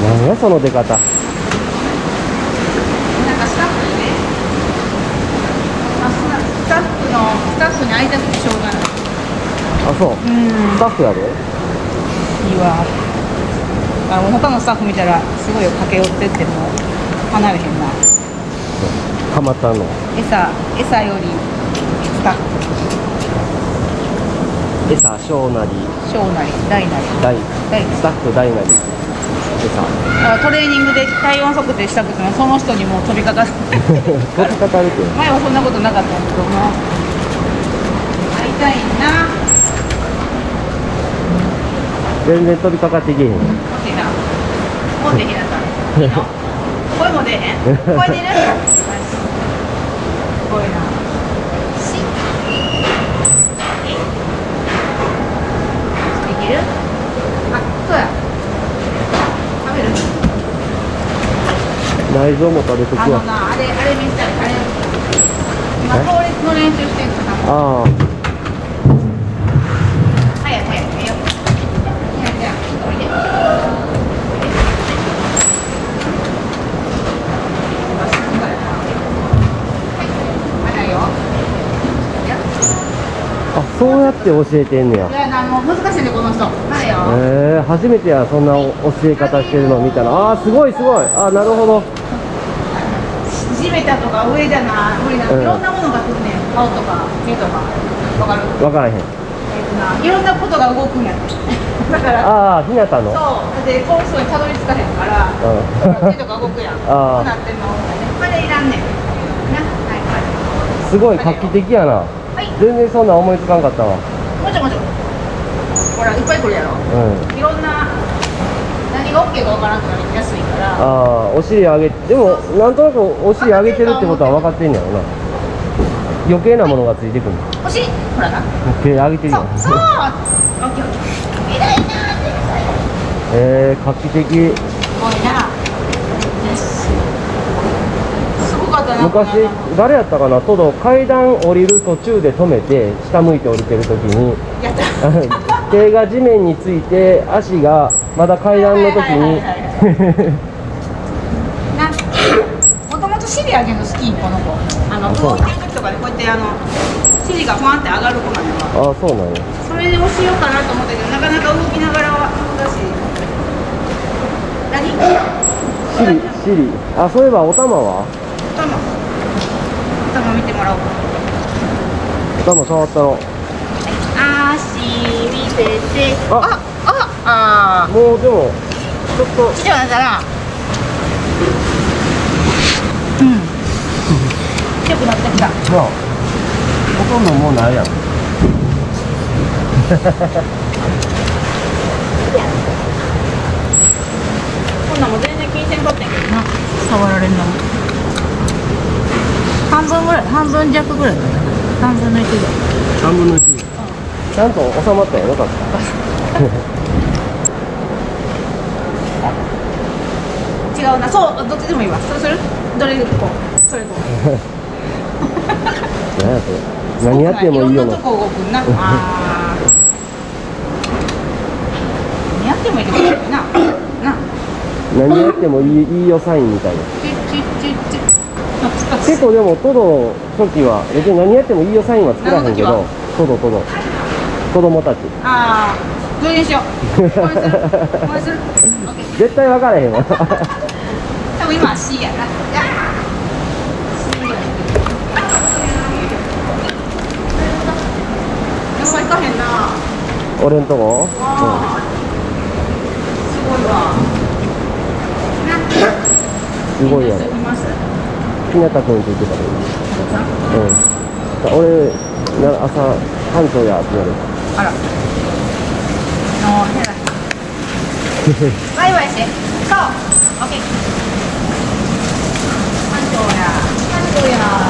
何やその出方。なんかスタッフにねあスタッフのスタッフに会いたくてしょうがな。いあそう。うん。スタッフやで。いいわ。あの他のスタッフ見たらすごい駆け寄ってっても離れへんな。かまったの。餌餌よりスタッフ。餌小なり。小なり大なり。大。大。スタッフ大なり餌あトレーニングで体温測定したくてもその人にもう飛びかかる。飛びかかるけど前はそんなことなかったけども。会いたいな。全然飛びかかってけへん。欲しいな。もうできなさい。いいの声も出えへん。声出る？すごいなしできるあそうや食べる内臓も食べとくわあのなあれあれ見せたいあれ。今え倒立の練習してるからああ。そうやって教えてんねや。いやなもう難しいねこの人。はいよ。えー、初めてやそんな教え方してるの見たら。あーすごいすごい。あーなるほど地べたとか上じゃな無理な、うんいろんなものが来るね。ん顔とか目とか。わかる？分からへん。えっとないろんなことが動くんやって。だからああひなたの。そう。でこの人にたどり着かへんからうん。手とか動くやん。あー。こうなってんの。これいらんねん。なはいはい。すごい画期的やな。はい。全然そんな思いつかんかったわ。もちろんもちろん。ほらいっぱい来るやろ。うん。いろんな何が OK かわからんくなりやすいから。ああお尻上げでもなんとなくお尻上げてるってことは分かってんねやろな。余計なものがついてくるお尻ほらな。余計上げてるやんそうそう。オッケーオッケー偉いなえー、画期的。すごいな。すごかったな昔誰やったかな？トド階段降りる途中で止めて下向いて降りてる時に。手が地面について足がまだ階段の時に。なもともと尻上げるの好きこの子。あの動いてる時とかでこうやってあの尻がファンって上がる子なのよ。ああそうなんや。それで教えようかなと思ったけどなかなか動きながらは難しい何？尻尻あそういえばお玉は？頭頭見てもらおう。かお玉触ったの足見せて。あ。あああもうでもちょっと。ちっちゃくなったらうん。強くなってきた。まあほとんどもうないやんこんなんも全然気にせんかったけどな。触られんのも。半分ぐらい半分弱ぐらいだった半分の1ぐらい。3分の1ちゃんと収まったよよかった違うな。そうどっちでもいいわ。そうする？どれでこう？それこう。何やそれ？何やってもいいよ。な 何やってもいいよな。な。何やってもいいいいよサインみたいな。結構でもトドの時は別に何やってもいいよサインは作らへんけどトドトド。子供たち。ああどれにしよう。絶対分からへんわ。多分今は C やな。や。っぱ行かへんな。俺んとこ？あー。すごいわ。な。すごいやろ。います？ひなたくんって言ってたけどうん。俺な朝班長やってなるあら。の変な。バイバイして。そう。オッケー。班長や。班長や。